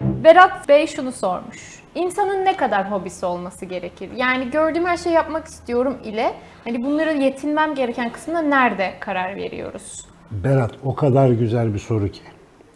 Berat Bey şunu sormuş. İnsanın ne kadar hobisi olması gerekir? Yani gördüğüm her şeyi yapmak istiyorum ile hani bunları yetinmem gereken kısmında nerede karar veriyoruz? Berat o kadar güzel bir soru ki.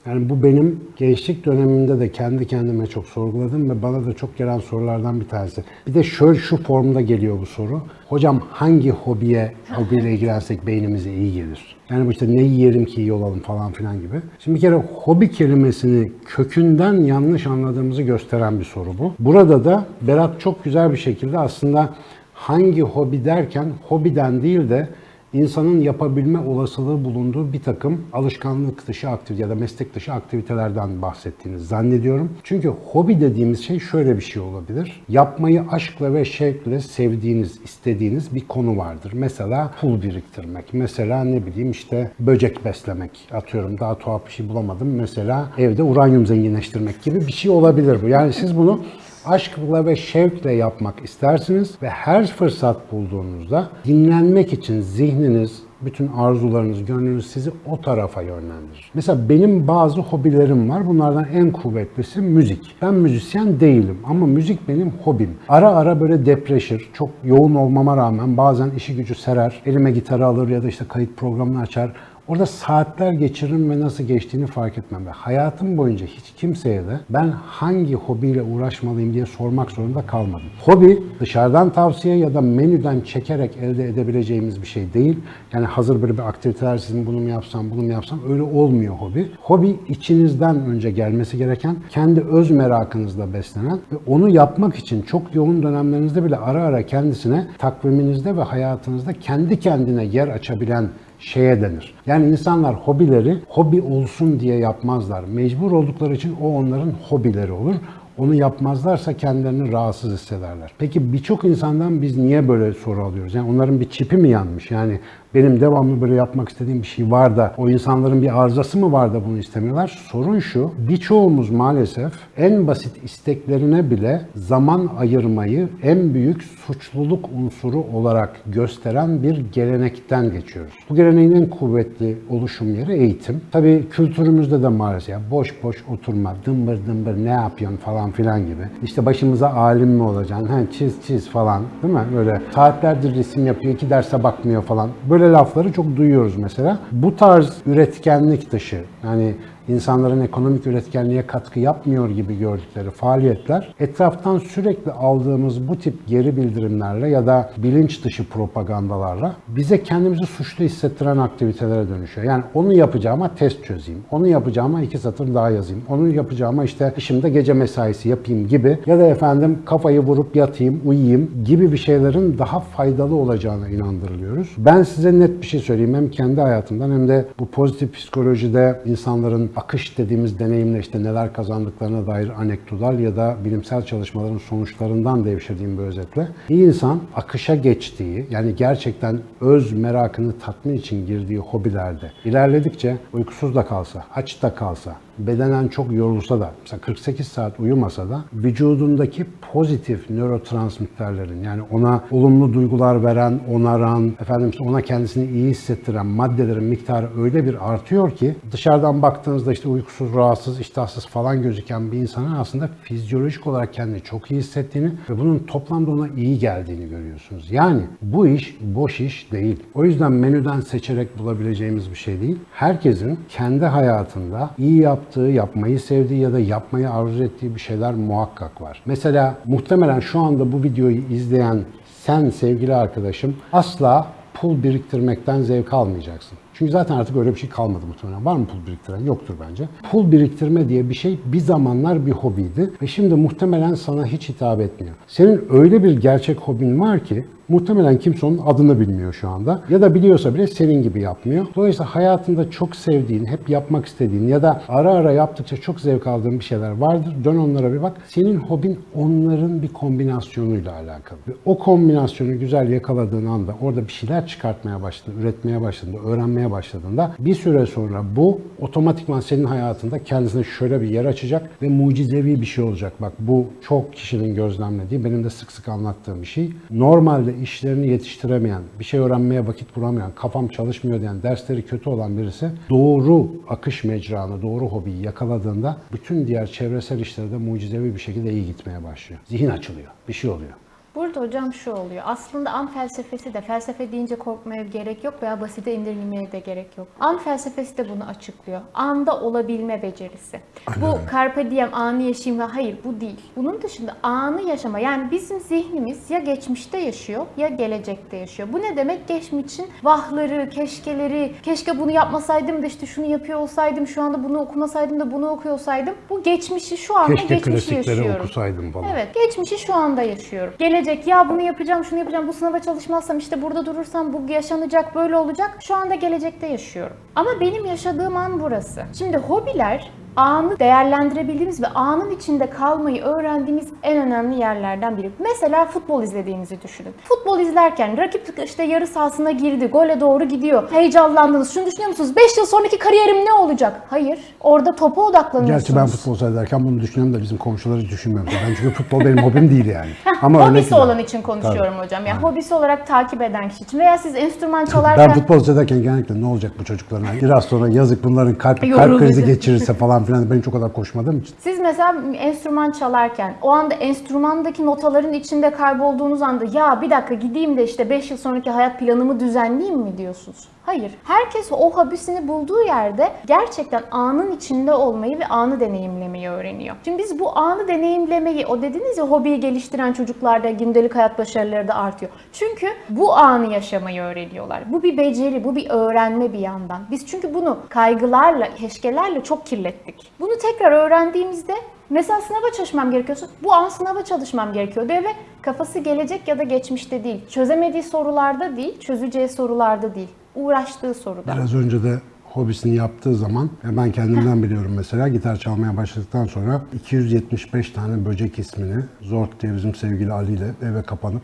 Yani bu benim gençlik döneminde de kendi kendime çok sorguladım ve bana da çok gelen sorulardan bir tanesi. Bir de şöyle şu formda geliyor bu soru. Hocam hangi hobiye, hobiyle ilgilensek beynimize iyi gelir? Yani işte ne yiyelim ki iyi olalım falan filan gibi. Şimdi bir kere hobi kelimesini kökünden yanlış anladığımızı gösteren bir soru bu. Burada da Berat çok güzel bir şekilde aslında hangi hobi derken hobiden değil de insanın yapabilme olasılığı bulunduğu bir takım alışkanlık dışı aktivite ya da meslek dışı aktivitelerden bahsettiğinizi zannediyorum. Çünkü hobi dediğimiz şey şöyle bir şey olabilir. Yapmayı aşkla ve şevkle sevdiğiniz, istediğiniz bir konu vardır. Mesela pul biriktirmek, mesela ne bileyim işte böcek beslemek atıyorum daha tuhaf bir şey bulamadım. Mesela evde uranyum zenginleştirmek gibi bir şey olabilir bu. Yani siz bunu aşkla ve şevkle yapmak istersiniz ve her fırsat bulduğunuzda dinlenmek için zihniniz, bütün arzularınız, gönlünüz sizi o tarafa yönlendirir. Mesela benim bazı hobilerim var. Bunlardan en kuvvetlisi müzik. Ben müzisyen değilim ama müzik benim hobim. Ara ara böyle depreşir. Çok yoğun olmama rağmen bazen işi gücü serer. Elime gitarı alır ya da işte kayıt programını açar. Orada saatler geçiririm ve nasıl geçtiğini fark etmem. Ve hayatım boyunca hiç kimseye de ben hangi hobiyle uğraşmalıyım diye sormak zorunda kalmadım. Hobi dışarıdan tavsiye ya da menüden çekerek elde edebileceğimiz bir şey değil. Yani hazır böyle bir aktiviteler sizin bunu mu yapsam, bunu mu yapsam öyle olmuyor hobi. Hobi içinizden önce gelmesi gereken, kendi öz merakınızla beslenen ve onu yapmak için çok yoğun dönemlerinizde bile ara ara kendisine takviminizde ve hayatınızda kendi kendine yer açabilen şeye denir. Yani insanlar hobileri hobi olsun diye yapmazlar. Mecbur oldukları için o onların hobileri olur. Onu yapmazlarsa kendilerini rahatsız hissederler. Peki birçok insandan biz niye böyle soru alıyoruz? Yani onların bir çipi mi yanmış? Yani benim devamlı böyle yapmak istediğim bir şey var da o insanların bir arızası mı var da bunu istemiyorlar? Sorun şu, birçoğumuz maalesef en basit isteklerine bile zaman ayırmayı en büyük suçluluk unsuru olarak gösteren bir gelenekten geçiyoruz. Bu geleneğin en kuvvetli oluşum yeri eğitim. Tabii kültürümüzde de maalesef boş boş oturma, dımbır dımbır ne yapıyorsun falan filan gibi. İşte başımıza alim mi olacaksın, ha, çiz çiz falan değil mi? Böyle saatlerdir resim yapıyor, iki derse bakmıyor falan. Böyle lafları çok duyuyoruz mesela. Bu tarz üretkenlik dışı, yani insanların ekonomik üretkenliğe katkı yapmıyor gibi gördükleri faaliyetler etraftan sürekli aldığımız bu tip geri bildirimlerle ya da bilinç dışı propagandalarla bize kendimizi suçlu hissettiren aktivitelere dönüşüyor. Yani onu yapacağıma test çözeyim, onu yapacağıma iki satır daha yazayım, onu yapacağıma işte işimde gece mesaisi yapayım gibi ya da efendim kafayı vurup yatayım, uyuyayım gibi bir şeylerin daha faydalı olacağına inandırılıyoruz. Ben size net bir şey söyleyeyim hem kendi hayatımdan hem de bu pozitif psikolojide insanların akış dediğimiz deneyimle işte neler kazandıklarına dair anekdotal ya da bilimsel çalışmaların sonuçlarından devşirdiğim bir özetle. İyi insan akışa geçtiği yani gerçekten öz merakını tatmin için girdiği hobilerde ilerledikçe uykusuz da kalsa, aç da kalsa, bedenen çok yorulsa da, mesela 48 saat uyumasa da vücudundaki pozitif nörotransmitterlerin yani ona olumlu duygular veren, onaran, efendim ona kendisini iyi hissettiren maddelerin miktarı öyle bir artıyor ki dışarıdan baktığınızda işte uykusuz, rahatsız, iştahsız falan gözüken bir insanın aslında fizyolojik olarak kendini çok iyi hissettiğini ve bunun toplamda ona iyi geldiğini görüyorsunuz. Yani bu iş boş iş değil. O yüzden menüden seçerek bulabileceğimiz bir şey değil. Herkesin kendi hayatında iyi yaptığı, yapmayı sevdiği ya da yapmayı arzu ettiği bir şeyler muhakkak var. Mesela muhtemelen şu anda bu videoyu izleyen sen sevgili arkadaşım asla pul biriktirmekten zevk almayacaksın. Çünkü zaten artık öyle bir şey kalmadı muhtemelen. Var mı pul biriktiren? Yoktur bence. Pul biriktirme diye bir şey bir zamanlar bir hobiydi ve şimdi muhtemelen sana hiç hitap etmiyor. Senin öyle bir gerçek hobin var ki muhtemelen kimse onun adını bilmiyor şu anda. Ya da biliyorsa bile senin gibi yapmıyor. Dolayısıyla hayatında çok sevdiğin, hep yapmak istediğin ya da ara ara yaptıkça çok zevk aldığın bir şeyler vardır. Dön onlara bir bak. Senin hobin onların bir kombinasyonuyla alakalı. Ve o kombinasyonu güzel yakaladığın anda orada bir şeyler çıkartmaya başladın, üretmeye başladın, öğrenmeye başladığında bir süre sonra bu otomatikman senin hayatında kendisine şöyle bir yer açacak ve mucizevi bir şey olacak. Bak bu çok kişinin gözlemlediği, benim de sık sık anlattığım bir şey. Normalde işlerini yetiştiremeyen, bir şey öğrenmeye vakit bulamayan, kafam çalışmıyor diyen, dersleri kötü olan birisi doğru akış mecranı, doğru hobiyi yakaladığında bütün diğer çevresel işlerde mucizevi bir şekilde iyi gitmeye başlıyor. Zihin açılıyor, bir şey oluyor. Burada hocam şu oluyor. Aslında an felsefesi de felsefe deyince korkmaya gerek yok veya basite indirgemeye de gerek yok. An felsefesi de bunu açıklıyor. Anda olabilme becerisi. Bu carpe diem anı yaşayayım ve hayır bu değil. Bunun dışında anı yaşama yani bizim zihnimiz ya geçmişte yaşıyor ya gelecekte yaşıyor. Bu ne demek? Geçmişin vahları, keşkeleri, keşke bunu yapmasaydım da işte şunu yapıyor olsaydım, şu anda bunu okumasaydım da bunu okuyor olsaydım. Bu geçmişi şu anda Keşke geçmişi klasikleri yaşıyorum. okusaydım falan. Evet, geçmişi şu anda yaşıyorum. Gelecek ya bunu yapacağım, şunu yapacağım, bu sınava çalışmazsam işte burada durursam bu yaşanacak, böyle olacak. Şu anda gelecekte yaşıyorum. Ama benim yaşadığım an burası. Şimdi hobiler anı değerlendirebildiğimiz ve anın içinde kalmayı öğrendiğimiz en önemli yerlerden biri. Mesela futbol izlediğinizi düşünün. Futbol izlerken rakip işte yarı sahasına girdi, gole doğru gidiyor. Heyecanlandınız. Şunu düşünüyor musunuz? 5 yıl sonraki kariyerim ne olacak? Hayır. Orada topa odaklanıyorsunuz. Gerçi ben futbol seyrederken bunu düşünüyorum da bizim komşuları hiç düşünmüyorum. Ben çünkü futbol benim hobim değil yani. Ama hobisi olan için konuşuyorum hocam. Yani hobisi olarak takip eden kişi için veya siz enstrüman çalarken Ben futbol seyrederken genellikle ne olacak bu çocukların? Biraz sonra yazık bunların kalp, kalp krizi geçirirse falan filan ben çok kadar koşmadığım için. siz mesela enstrüman çalarken o anda enstrümandaki notaların içinde kaybolduğunuz anda ya bir dakika gideyim de işte 5 yıl sonraki hayat planımı düzenleyeyim mi diyorsunuz? Hayır. Herkes o hobisini bulduğu yerde gerçekten anın içinde olmayı ve anı deneyimlemeyi öğreniyor. Şimdi biz bu anı deneyimlemeyi, o dediniz ya hobiyi geliştiren çocuklarda gündelik hayat başarıları da artıyor. Çünkü bu anı yaşamayı öğreniyorlar. Bu bir beceri, bu bir öğrenme bir yandan. Biz çünkü bunu kaygılarla, keşkelerle çok kirlettik. Bunu tekrar öğrendiğimizde Mesela sınava çalışmam gerekiyorsa bu an sınava çalışmam gerekiyor diyor ve kafası gelecek ya da geçmişte değil. Çözemediği sorularda değil, çözeceği sorularda değil. Uğraştığı soruda. Biraz önce de hobisini yaptığı zaman ben kendimden biliyorum mesela gitar çalmaya başladıktan sonra 275 tane böcek ismini Zort diye bizim sevgili Ali ile eve kapanıp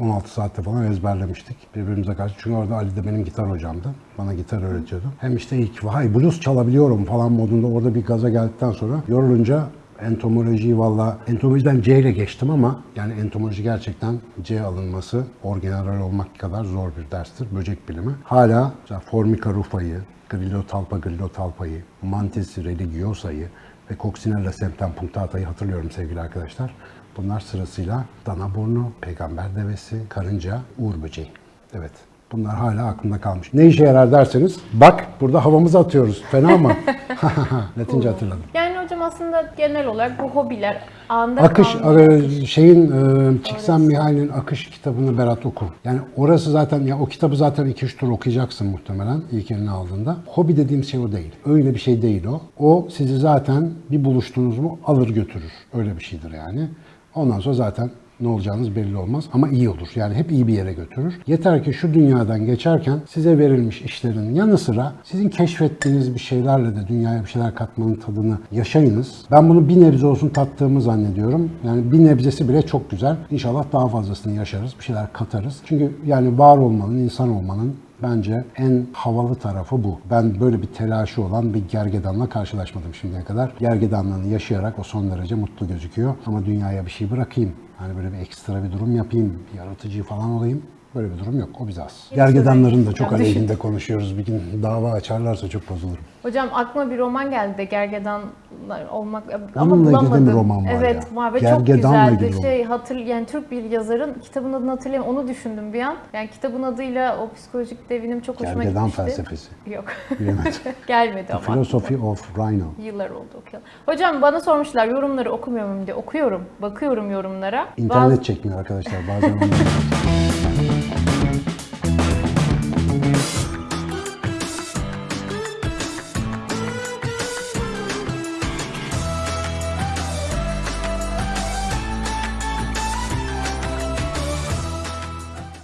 16 saatte falan ezberlemiştik birbirimize karşı. Çünkü orada Ali de benim gitar hocamdı. Bana gitar öğretiyordu. Hem işte ilk vay blues çalabiliyorum falan modunda orada bir gaza geldikten sonra yorulunca entomolojiyi valla entomolojiden C ile geçtim ama yani entomoloji gerçekten C alınması orgeneral olmak kadar zor bir derstir. Böcek bilimi. Hala mesela Formica rufa'yı, Grillotalpa grillotalpa'yı, Mantis religiosa'yı ve Coccinella septem punctata'yı hatırlıyorum sevgili arkadaşlar. Bunlar sırasıyla dana burnu, peygamber devesi, karınca, uğur böceği. Evet. Bunlar hala aklımda kalmış. Ne işe yarar derseniz, bak burada havamızı atıyoruz. Fena mı? Latince hatırladım. Yani hocam aslında genel olarak bu hobiler anda Akış, e, şeyin e, Csikszentmihalyi'nin Akış kitabını Berat oku. Yani orası zaten, ya o kitabı zaten 2-3 tur okuyacaksın muhtemelen ilk eline aldığında. Hobi dediğim şey o değil. Öyle bir şey değil o. O sizi zaten bir buluştunuz mu alır götürür. Öyle bir şeydir yani. Ondan sonra zaten ne olacağınız belli olmaz ama iyi olur. Yani hep iyi bir yere götürür. Yeter ki şu dünyadan geçerken size verilmiş işlerin yanı sıra sizin keşfettiğiniz bir şeylerle de dünyaya bir şeyler katmanın tadını yaşayınız. Ben bunu bir nebze olsun tattığımı zannediyorum. Yani bir nebzesi bile çok güzel. İnşallah daha fazlasını yaşarız, bir şeyler katarız. Çünkü yani var olmanın, insan olmanın Bence en havalı tarafı bu. Ben böyle bir telaşı olan bir gergedanla karşılaşmadım şimdiye kadar. Gergedanlığını yaşayarak o son derece mutlu gözüküyor. Ama dünyaya bir şey bırakayım. Hani böyle bir ekstra bir durum yapayım, yaratıcı falan olayım. Böyle bir durum yok. O bize az. Gergedanların da çok Ya düşün. aleyhinde konuşuyoruz. Bir gün dava açarlarsa çok bozulurum. Hocam aklıma bir roman geldi de gergedanlar olmak ama Onunla bulamadım. bir roman var evet, ya. var ve Gergedanla çok güzeldi. Şey hatır yani Türk bir yazarın kitabın adını hatırlayamıyorum. Onu düşündüm bir an. Yani kitabın adıyla o psikolojik devinim çok hoşuma Gergedan gitmişti. felsefesi. Yok. Bilemedim. Gelmedi ama. Philosophy of Rhino. Yıllar oldu okuyalım. Hocam bana sormuşlar yorumları okumuyor muyum diye. Okuyorum. Bakıyorum yorumlara. İnternet Bazı- çekmiyor arkadaşlar. Bazen